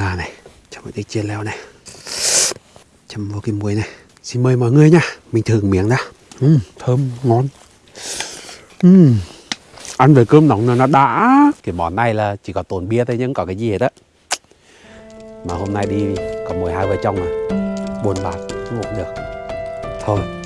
gà này cho một tí chia leo này chấm vào cái muối này. Xin mời mọi người nha mình thử miếng đã. Uhm, thơm ngon. Uhm. ăn với cơm nóng là nó đã. Cái món này là chỉ có tồn bia thôi nhưng có cái gì hết á. Mà hôm nay đi có 12 vợ chồng à buồn bạc không được. Thôi.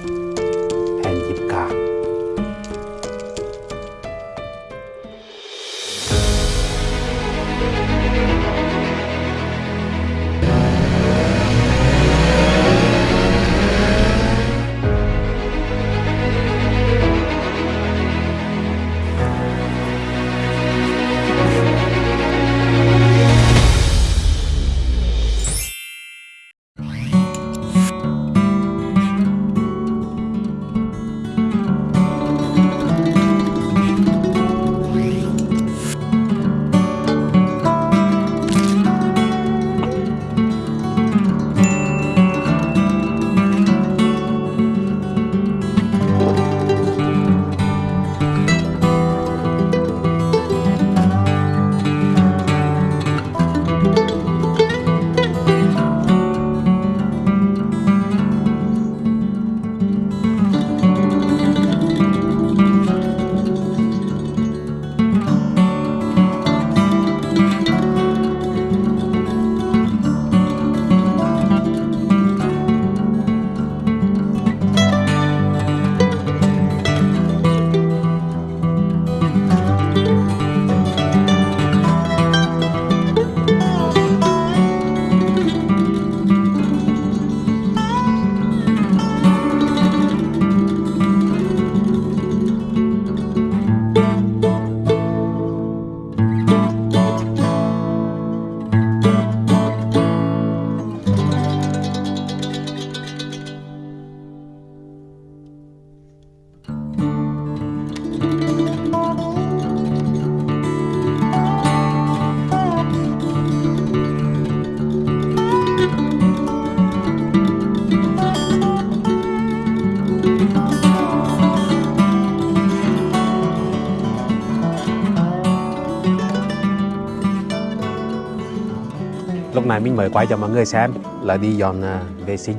Lúc này mình mới quay cho mọi người xem là đi dọn à, vệ sinh.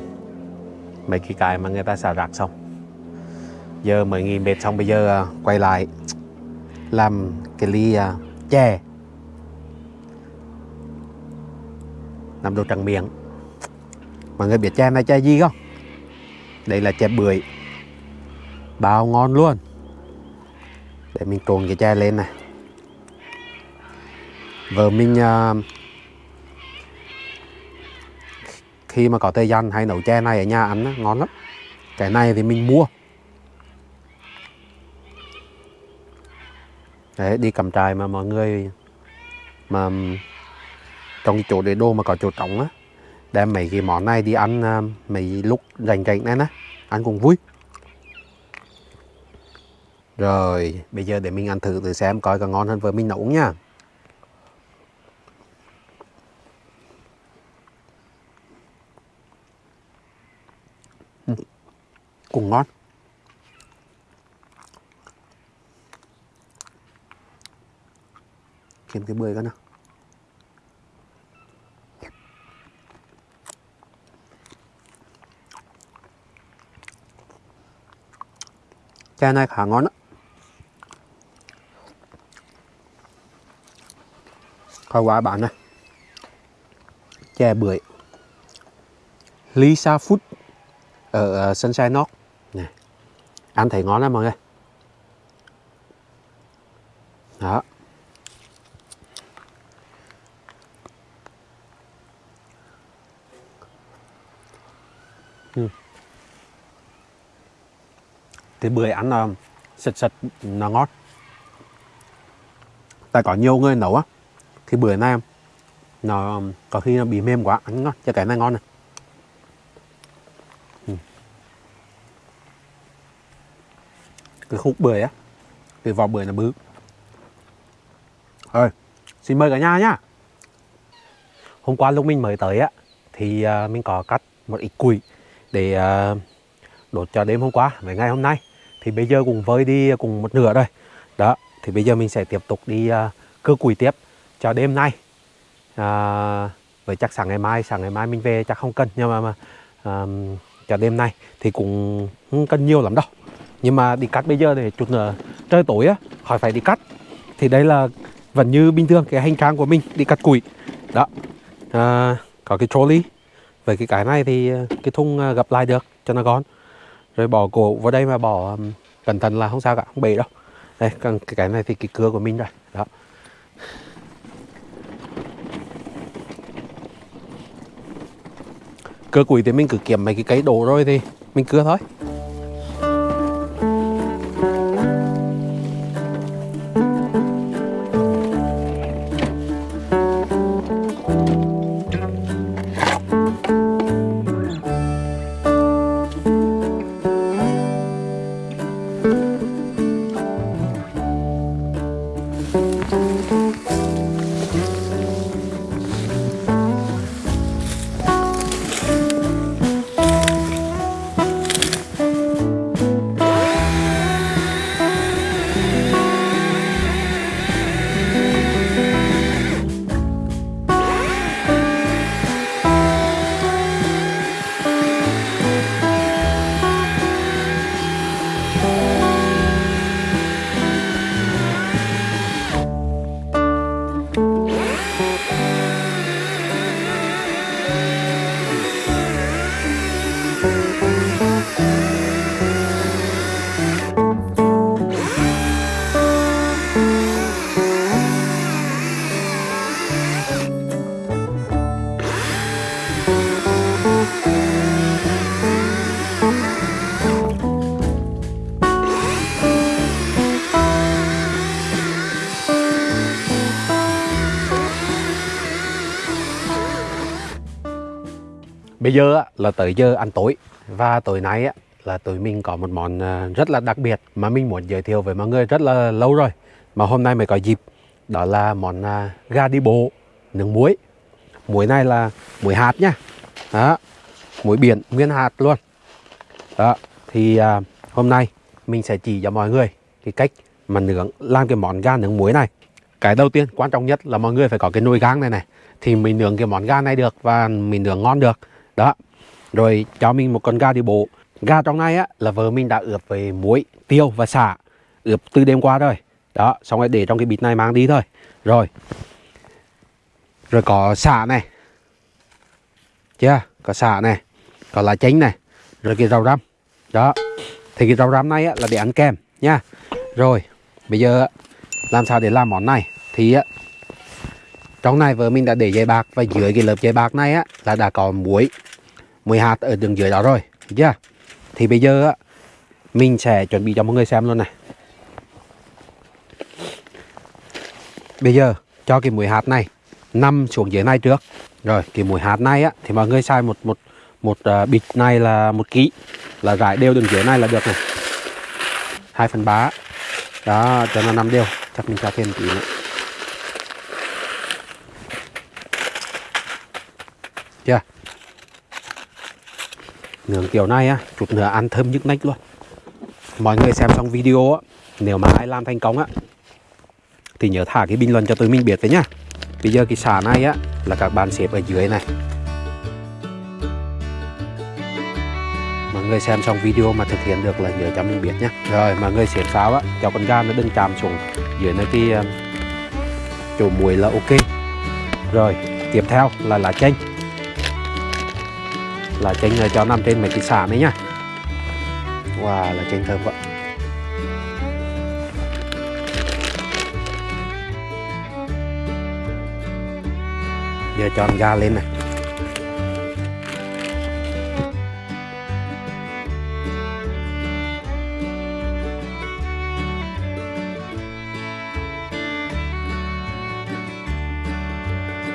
Mấy cái cái mà người ta xả rác xong. Giờ mới nghỉ mệt xong bây giờ à, quay lại làm cái ly à, chè. Làm đồ trắng miệng. Mọi người biết chè này chè gì không? Đây là chè bưởi. Bao ngon luôn. Để mình trộn cái chè lên này. Vợ mình uh, khi mà có thời gian hay nấu chè này ở nhà ăn đó, ngon lắm. Cái này thì mình mua. Đấy đi cầm trại mà mọi người mà trong chỗ để đô mà có chỗ trống á đem mấy cái món này đi ăn à, mấy lúc rảnh rảnh này á ăn cũng vui. Rồi bây giờ để mình ăn thử thử xem coi có ngon hơn với mình nấu nha. Cùng ngon. Kiếm cái bưởi cái nào. Chai này khá ngon đó coi quả bạn này. Chè bưởi. Lisa Food ở ờ, Sunshine North ăn thấy ngon lắm mọi người. Đó. Ừ. thì bưởi ăn là sật sật nó ngon tại có nhiều người nấu á, thì bưởi này nó có khi nó bị mềm quá, ăn ngon cho cái này ngon này. Cái khúc bưởi á. Cái vỏ bưởi là bự. Rồi xin mời cả nhà nhá. Hôm qua lúc mình mới tới á thì uh, mình có cắt một ít củi để uh, đốt cho đêm hôm qua với ngày hôm nay. Thì bây giờ cùng với đi cùng một nửa rồi. Đó thì bây giờ mình sẽ tiếp tục đi uh, củi tiếp cho đêm nay. À, với chắc sáng ngày mai sáng ngày mai mình về chắc không cần nhưng mà, mà um, cho đêm nay thì cũng không cần nhiều lắm đâu nhưng mà đi cắt bây giờ để chút nữa trời tối á khỏi phải đi cắt. Thì đây là vẫn như bình thường cái hành trang của mình đi cắt củi. Đó. À, có cái trolley. Với cái cái này thì à, cái thùng à, gặp lại được cho nó gọn. Rồi bỏ cổ vào đây mà bỏ um, cẩn thận là không sao cả không bể đâu. Đây còn cái cái này thì cái cưa của mình rồi. Đó. Cưa củi thì mình cứ kiếm mấy cái cây đổ rồi thì mình cưa thôi. Bây giờ là tới giờ ăn tối. Và tối nay là tụi mình có một món à, rất là đặc biệt mà mình muốn giới thiệu với mọi người rất là lâu rồi mà hôm nay mới có dịp. Đó là món à, gà đi bộ nướng muối. Muối này là muối hạt nhá đó muối biển nguyên hạt luôn. Đó thì à, hôm nay mình sẽ chỉ cho mọi người cái cách mà nướng làm cái món gà nướng muối này. Cái đầu tiên quan trọng nhất là mọi người phải có cái nồi gang này này thì mình nướng cái món gà này được và mình nướng ngon được đó. Rồi cho mình một con gà đi bộ. Gà trong này á là vợ mình đã ướp với muối tiêu và xả. Ướp từ đêm qua rồi. Đó xong rồi để trong cái bịt này mang đi thôi. Rồi. Rồi có xả này. Chưa? Có xả này. Có lá chanh này. Rồi cái rau răm. Đó. Thì cái rau răm này á, là để ăn kèm nha rồi bây giờ làm sao để làm món này? Thì á trong này vợ mình đã để dây bạc và dưới cái lớp dây bạc này á là đã có muối muối hạt ở đường dưới đó rồi chưa? Yeah. thì bây giờ á mình sẽ chuẩn bị cho mọi người xem luôn này. Bây giờ cho cái muối hạt này nằm xuống dưới này trước. Rồi cái muối hạt này á thì mọi người xài một một một uh, bịch này là một ký là rải đều đường dưới này là được này. Hai phần ba đó cho nó nằm đều chắc mình cho thêm tí nữa. Chưa? Nướng kiểu này á, chút nữa ăn thơm nhức nách luôn. Mọi người xem xong video á, nếu mà ai làm thành công á, thì nhớ thả cái bình luận cho tụi mình biết đấy nhá. Bây giờ cái xả này á, là các bạn xếp ở dưới này. Mọi người xem xong video mà thực hiện được là nhớ cho mình biết nhá. Rồi, mọi người xếp pháo á, cho con gà nó đừng chạm xuống. Dưới nơi cái ờ, chỗ muối là ok. Rồi, tiếp theo là lá chanh lá chanh cho nằm trên mấy cái xả này nhá. Wow, là chanh thơm quá giờ cho con lên này.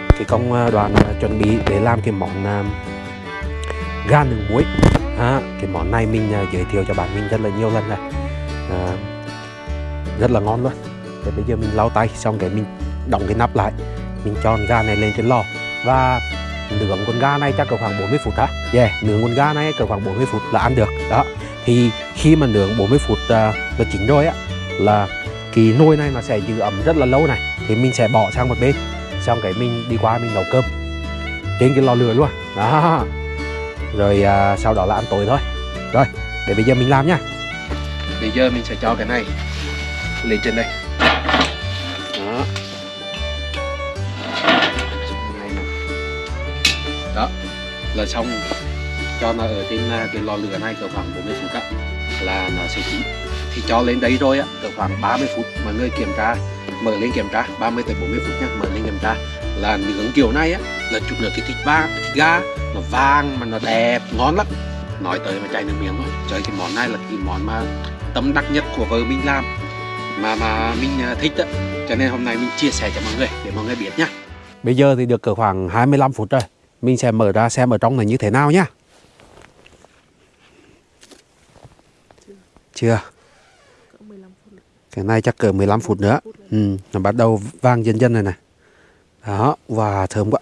Cái công đoạn đoàn ờ, chuẩn bị để làm cái món ờ, gan gà nướng muối. À, cái món này mình à, giới thiệu cho bạn mình rất là nhiều lần rồi. À, rất là ngon luôn. Thế bây giờ mình lau tay xong cái mình đóng cái nắp lại. Mình cho con gà này lên trên lò. Và nướng con gà này chắc cỡ khoảng 40 phút hả yeah nướng con gà này cỡ khoảng 40 phút là ăn được. Đó. Thì khi mà nướng 40 phút uh, là chín rồi á là cái nồi này nó sẽ giữ ẩm rất là lâu này. Thì mình sẽ bỏ sang một bên. Xong cái mình đi qua mình nấu cơm. Trên cái lò lửa luôn. Đó rồi à, sau đó là ăn tối thôi. Rồi để bây giờ mình làm nha. Bây giờ mình sẽ cho cái này lên trên đây. Đó. Đó là xong. Cho nó ở trên à, cái lò lửa này cỡ khoảng 40 phút á là nó sẽ chín. Thì cho lên đấy rồi á cỡ khoảng 30 phút. Mọi người kiểm tra mở lên kiểm tra 30 tới 40 phút nhá mở lên kiểm tra. Là nướng kiểu này á là chụp được cái thịt ba thịt gà nó vàng mà nó đẹp ngon lắm. Nói tới mà chảy nước miếng thôi. Trời cái món này là cái món mà tâm đắc nhất của vợ mình làm mà mà mình à, thích đó. cho nên hôm nay mình chia sẻ cho mọi người để mọi người biết nhá. Bây giờ thì được cỡ khoảng 25 phút rồi. Mình sẽ mở ra xem ở trong này như thế nào nhá. Chưa? Cái này chắc cỡ 15 phút nữa Phút nữa. ừ, nó bắt đầu vang dần dần rồi này. Đó và thơm quá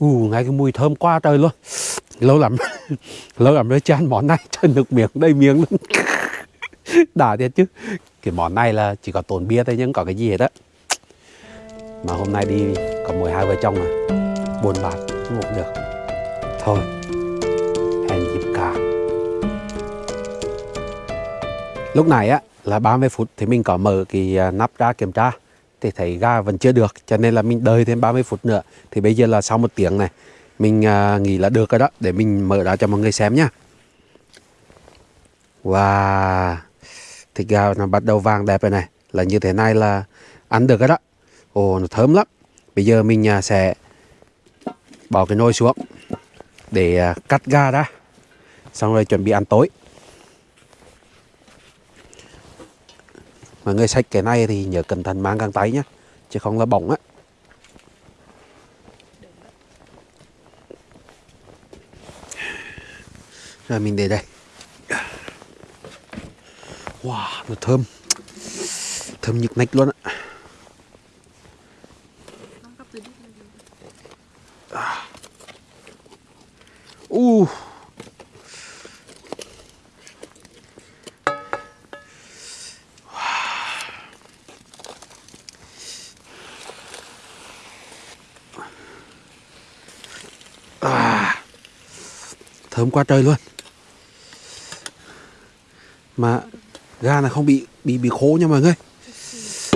u ngay cái mùi thơm quá trời luôn. Lâu lắm lâu lắm mới chưa ăn món này trời nước miếng đầy miếng luôn. Đã thiệt chứ. Cái món này là chỉ có tồn bia thôi nhưng có cái gì hết á. Mà hôm nay đi có mỗi hai vợ chồng à buồn bã, không được. Thôi, hẹn dịp cả. Lúc này á, là 30 phút thì mình có mở cái à, nắp ra kiểm tra thì thấy gà vẫn chưa được cho nên là mình đợi thêm 30 phút nữa. Thì bây giờ là sau một tiếng này mình à, nghĩ là được rồi đó để mình mở ra cho mọi người xem nhá. Wow thịt gà nó bắt đầu vàng đẹp rồi này là như thế này là ăn được rồi đó. Ồ nó thơm lắm. Bây giờ mình à, sẽ bỏ cái nồi xuống để à, cắt gà ra xong rồi chuẩn bị ăn tối. Mọi người xách cái này thì nhớ cẩn thận mang găng tay nhé chứ không là bỏng á. Rồi mình để đây. Wow nó thơm. Thơm nhức nách luôn á Năm cấp dưới đít lên rồi. u à, thơm quá trời luôn. Mà ga này không bị bị bị khô nha mọi người.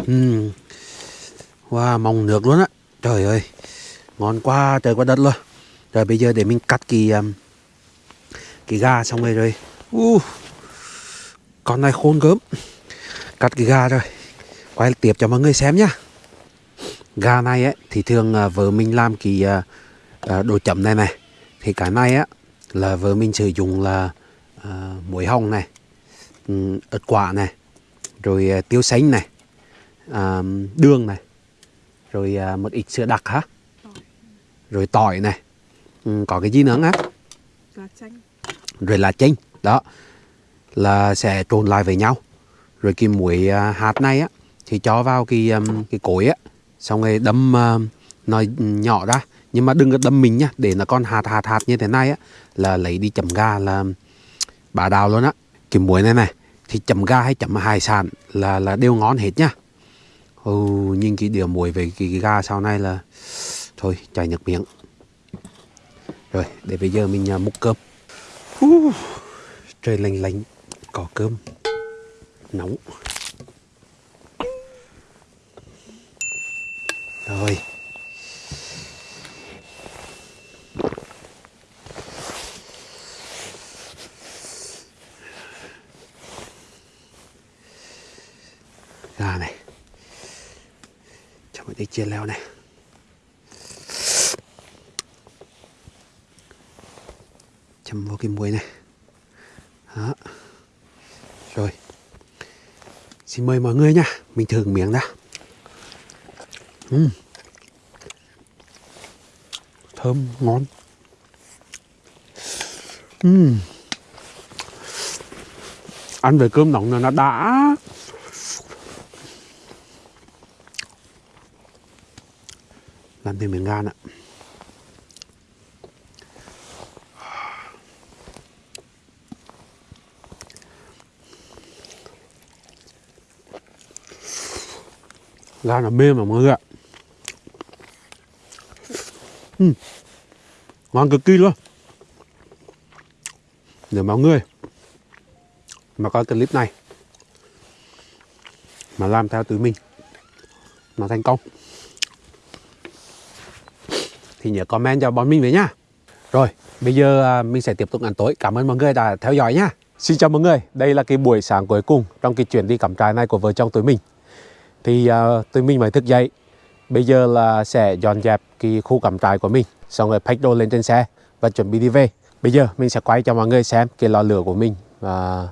Ừ. wow mong nước luôn á. Trời ơi. Ngon quá trời quá đất luôn. Rồi bây giờ để mình cắt kỳ um, cái gà xong rồi rồi. Uh, con này khôn gớm cắt cái gà rồi. Quay tiếp cho mọi người xem nhá. Gà này ấy thì thường à, vợ mình làm kỳ à, à, đồ chấm này này. Thì cái này á là vợ mình sử dụng là à, muối hồng này um, ớt quả này rồi à, tiêu xanh này à, đường này rồi à, một ít sữa đặc hả rồi tỏi này ừ, có cái gì nữa chanh. rồi là chanh đó là sẽ trộn lại với nhau rồi cái muối à, hạt này á thì cho vào cái um, cái cối á xong rồi đâm uh, nó nhỏ ra nhưng mà đừng có đâm mình nhá để nó con hạt hạt hạt như thế này á là lấy đi chấm gà là bà đào luôn á. Cái muối này này thì chấm gà hay chấm hải sản là là đều ngon hết nhá. Ừ, nhìn cái điều muối về cái, cái gà sau này là thôi chảy nước miếng. Rồi để bây giờ mình à, múc cơm. Uh, trời lạnh lạnh có cơm. Nóng. Rồi gà này cái mình chia leo này. Chấm vào cái muối này. Đó. Rồi. Xin mời mọi người nha. Mình thử miếng đã. Uhm. thơm, ngon. Uhm. ăn với cơm nóng là nó đã. Làm thêm miếng gan ạ. Gan là mềm mà mọi người ạ. Ừ. Ngon cực kỳ luôn. Nếu mọi người mà coi clip này mà làm theo tụi mình mà thành công thì nhớ comment cho bọn mình với nhá rồi bây giờ à, mình sẽ tiếp tục ăn tối. Cảm ơn mọi người đã theo dõi nhá xin chào mọi người. Đây là cái buổi sáng cuối cùng trong cái chuyến đi cắm trại này của vợ chồng tụi mình. Thì uh, tụi mình mới thức dậy. Bây giờ là sẽ dọn dẹp cái khu cắm trại của mình. Xong rồi pack đồ lên trên xe và chuẩn bị đi về. Bây giờ mình sẽ quay cho mọi người xem cái lò lửa của mình và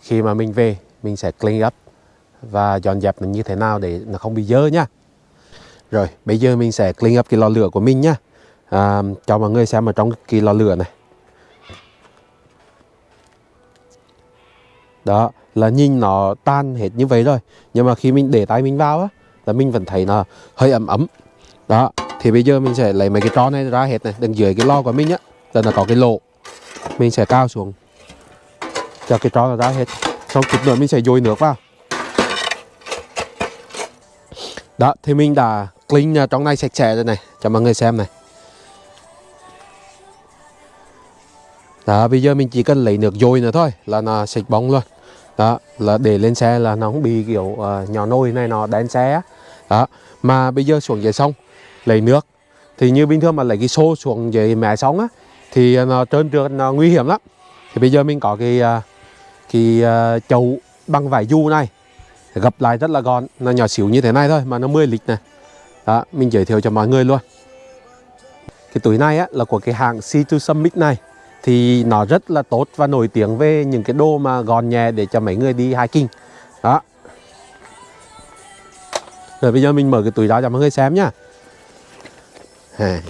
khi mà mình về mình sẽ clean up và dọn dẹp nó như thế nào để nó không bị dơ nhá rồi bây giờ mình sẽ clean up cái lò lửa của mình nhá. À, cho mọi người xem ở trong cái lò lửa này. Đó là nhìn nó tan hết như vậy rồi. Nhưng mà khi mình để tay mình vào á là mình vẫn thấy nó hơi ấm ấm. Đó thì bây giờ mình sẽ lấy mấy cái tro này ra hết này đằng dưới cái lò của mình á là nó có cái lỗ. Mình sẽ cao xuống cho cái tro nó ra hết. Xong chút nữa mình sẽ dội nước vào. Đó thì mình đã clean trong này sạch sẽ rồi này. Cho mọi người xem này. Đó bây giờ mình chỉ cần lấy nước dội nữa thôi là nó sạch bóng luôn. Đó là để lên xe là nó không bị kiểu uh, nhỏ nôi này nó đen xe đó mà bây giờ xuống dưới sông lấy nước. Thì như bình thường mà lấy cái xô xuống dưới mẹ sóng á thì nó trơn trượt nó nguy hiểm lắm. Thì bây giờ mình có cái uh, cái uh, chậu bằng vải du này gập lại rất là gọn nó nhỏ xíu như thế này thôi mà nó 10 lít này đó mình giới thiệu cho mọi người luôn. Cái túi này á là của cái hãng C2 Summit này. Thì nó rất là tốt và nổi tiếng về những cái đồ mà gọn nhẹ để cho mấy người đi hiking. Đó. Rồi bây giờ mình mở cái túi ra cho mọi người xem nhá. À.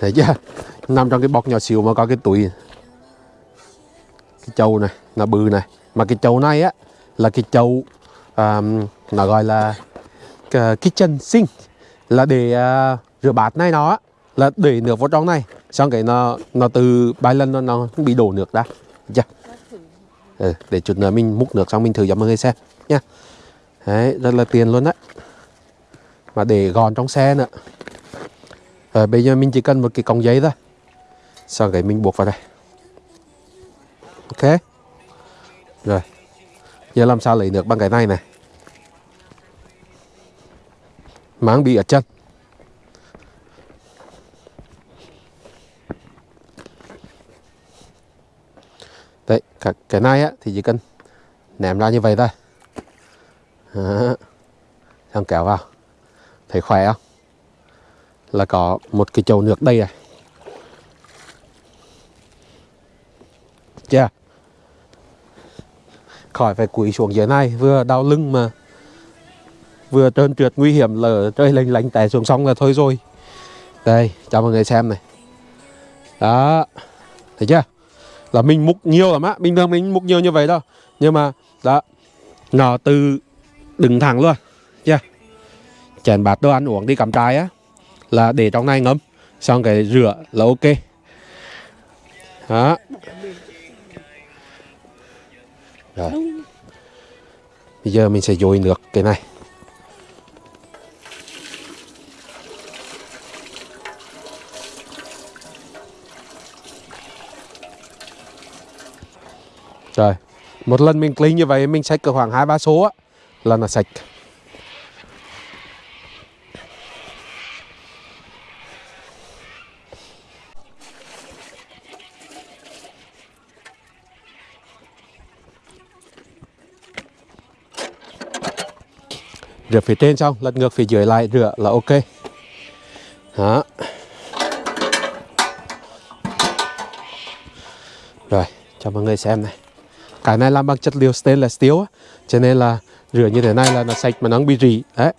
thấy chưa? Nằm trong cái bọc nhỏ xíu mà có cái túi. Cái chầu này nó bự này. Mà cái chầu này á là cái chầu um, nó gọi là uh, kitchen sink là để uh, rửa bát này nó là để nước vào trong này. Xong cái nó nó từ vài lần nó, nó bị đổ nước ra. Chưa ừ, để chút nữa mình múc nước xong mình thử cho mọi người xem nha. Đấy rất là tiền luôn đấy mà để gòn trong xe nữa. Rồi bây giờ mình chỉ cần một cái cọng giấy thôi. Xong cái mình buộc vào đây. Ok. Rồi. Giờ làm sao lấy nước bằng cái này này? Máng bị ở chân. Đấy, cả cái này á, thì chỉ cần ném ra như vậy thôi. Đó. xong kéo vào. Thấy khỏe không? Là có một cái chậu nước đây này. Chưa khỏi phải cúi xuống dưới này, vừa đau lưng mà vừa trơn trượt nguy hiểm lở rơi lênh lánh té xuống sông là thôi rồi. Đây, cho mọi người xem này. Đó, thấy chưa? Là mình múc nhiều lắm á, bình thường mình múc nhiều như vậy đâu. Nhưng mà, đó, nó từ đứng thẳng luôn, chưa? Chèn bát đồ ăn uống đi cắm trại á, là để trong này ngấm xong cái rửa là ok. Đó. Rồi. Bây giờ mình sẽ dội nước cái này. Rồi một lần mình clean như vậy mình sạch cỡ khoảng hai, ba số á, là nó sạch. Rửa phía trên xong, lật ngược phía dưới lại, rửa là ok. Đó. Rồi, cho mọi người xem này cái này làm bằng chất liệu stainless steel á. Cho nên là rửa như thế này là nó sạch mà nó không bị rỉ. Đấy.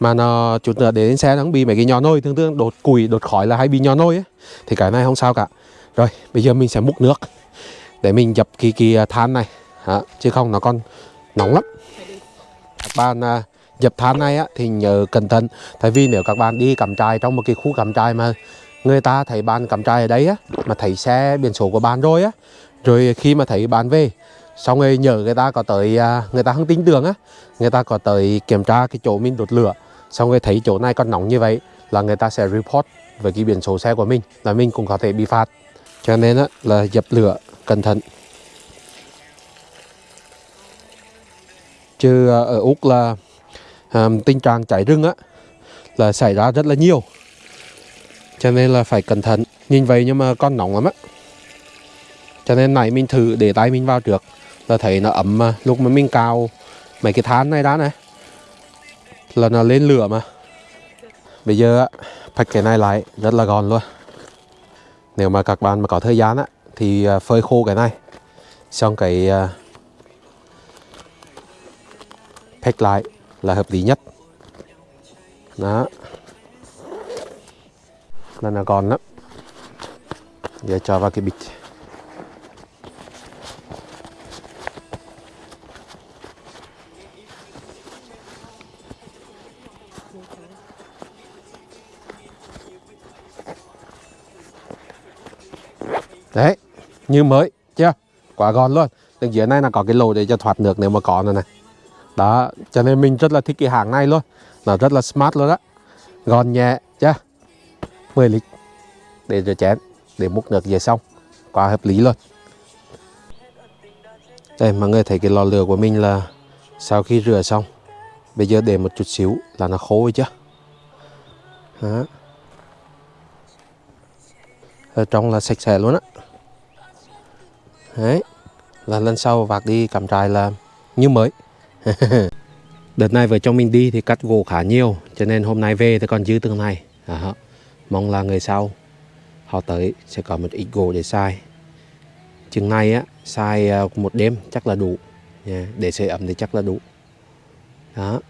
Mà nó chút nữa để đến xe nó không bị mấy cái nhỏ nôi tương tương đột củi đột khói là hay bị nhỏ nôi ấy thì cái này không sao cả. Rồi bây giờ mình sẽ múc nước để mình dập cái cái à, than này. Đó. chứ không nó còn nóng lắm. Các bạn à, dập than này á, thì nhớ cẩn thận. Tại vì nếu các bạn đi cắm trại trong một cái khu cắm trại mà người ta thấy bạn cắm trại ở đấy á mà thấy xe biển số của bạn rồi á rồi khi mà thấy bạn về xong rồi nhờ người ta có tới à, người ta không tin tưởng á người ta có tới kiểm tra cái chỗ mình đốt lửa. Xong rồi thấy chỗ này còn nóng như vậy là người ta sẽ report về cái biển số xe của mình là mình cũng có thể bị phạt. Cho nên á, là dập lửa cẩn thận. Chứ à, ở úc là um, tình trạng cháy rừng á là xảy ra rất là nhiều. Cho nên là phải cẩn thận. Nhìn vậy nhưng mà con nóng lắm á. Cho nên này mình thử để tay mình vào trước là thấy nó ấm mà. Lúc mà mình cào mấy cái than này đã này là nó lên lửa mà. Bây giờ á cái này lại rất là gòn luôn. Nếu mà các bạn mà có thời gian á thì à, phơi khô cái này. Xong cái à, pack lại là hợp lý nhất. Đó. Là nó gòn lắm. Giờ cho vào cái bịch đấy như mới chưa? Quá gọn luôn. Đằng dưới này là có cái lỗ để cho thoát nước nếu mà có nữa này. Đó cho nên mình rất là thích cái hàng này luôn. Nó rất là smart luôn đó gọn nhẹ chưa? 10 lít để rửa chén để múc nước về xong. Quá hợp lý luôn. Đây mọi người thấy cái lò lửa của mình là sau khi rửa xong bây giờ để một chút xíu là nó khô chứ, chưa đó. ở trong là sạch sẽ luôn á đấy. Là lần sau vạc đi cắm trại là như mới. Đợt này vợ chồng mình đi thì cắt gỗ khá nhiều cho nên hôm nay về thì còn dư từng này. À, mong là người sau họ tới sẽ có một ít gỗ để xài. Chừng này á xài à, một đêm chắc là đủ. Nha. để sưởi ấm thì chắc là đủ. Đó.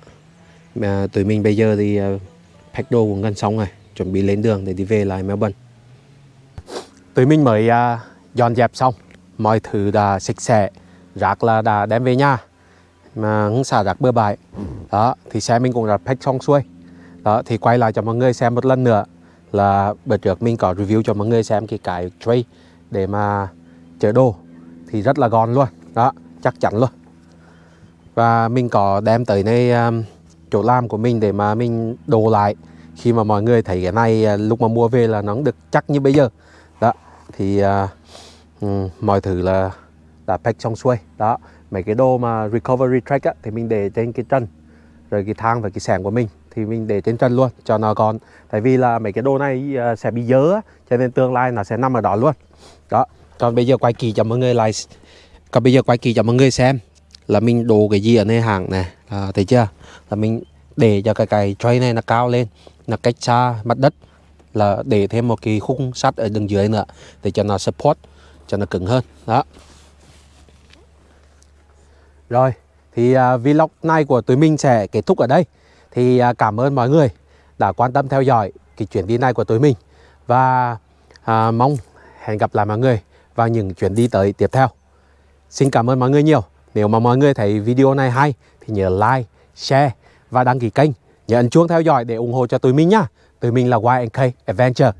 À, tụi mình bây giờ thì à, pack đồ cũng gần xong rồi chuẩn bị lên đường để đi về lại Melbourne. Tụi mình mới uh, dọn dẹp xong mọi thứ đã sạch sẽ rác là đã đem về nhà. Mà không xả rác bừa bãi đó thì xe mình cũng đã pack xong xuôi. Đó thì quay lại cho mọi người xem một lần nữa là bữa trước mình có review cho mọi người xem cái cái tray để mà chở đồ thì rất là gọn luôn đó chắc chắn luôn. Và mình có đem tới nơi um, chỗ làm của mình để mà mình đồ lại. Khi mà mọi người thấy cái này ờ, lúc mà mua về là nó được chắc như bây giờ. Đó thì uh, Ừ, mọi thứ là đã pack xong xuôi. Đó mấy cái đồ mà recovery track á, thì mình để trên cái chân rồi cái thang và cái sẻng của mình thì mình để trên chân luôn cho nó còn tại vì là mấy cái đồ này ờ, sẽ bị dớ á, cho nên tương lai nó sẽ nằm ở đó luôn. Đó còn bây giờ quay kỳ cho mọi người lại còn bây giờ quay kỳ cho mọi người xem là mình đồ cái gì ở nơi hàng này à, ờ, thấy chưa? Là mình để cho cái cái tray này nó cao lên nó cách xa mặt đất là để thêm một cái khung sắt ở đường dưới nữa để cho nó support cho nó cứng hơn. Đó. Rồi thì uh, vlog này của tụi mình sẽ kết thúc ở đây. Thì uh, cảm ơn mọi người đã quan tâm theo dõi cái chuyến đi này của tụi mình. Và uh, mong hẹn gặp lại mọi người vào những chuyến đi tới tiếp theo. Xin cảm ơn mọi người nhiều. Nếu mà mọi người thấy video này hay thì nhớ like share và đăng ký kênh. Nhớ ấn chuông theo dõi để ủng hộ cho tụi mình nhá. Tụi mình là YNK Adventure.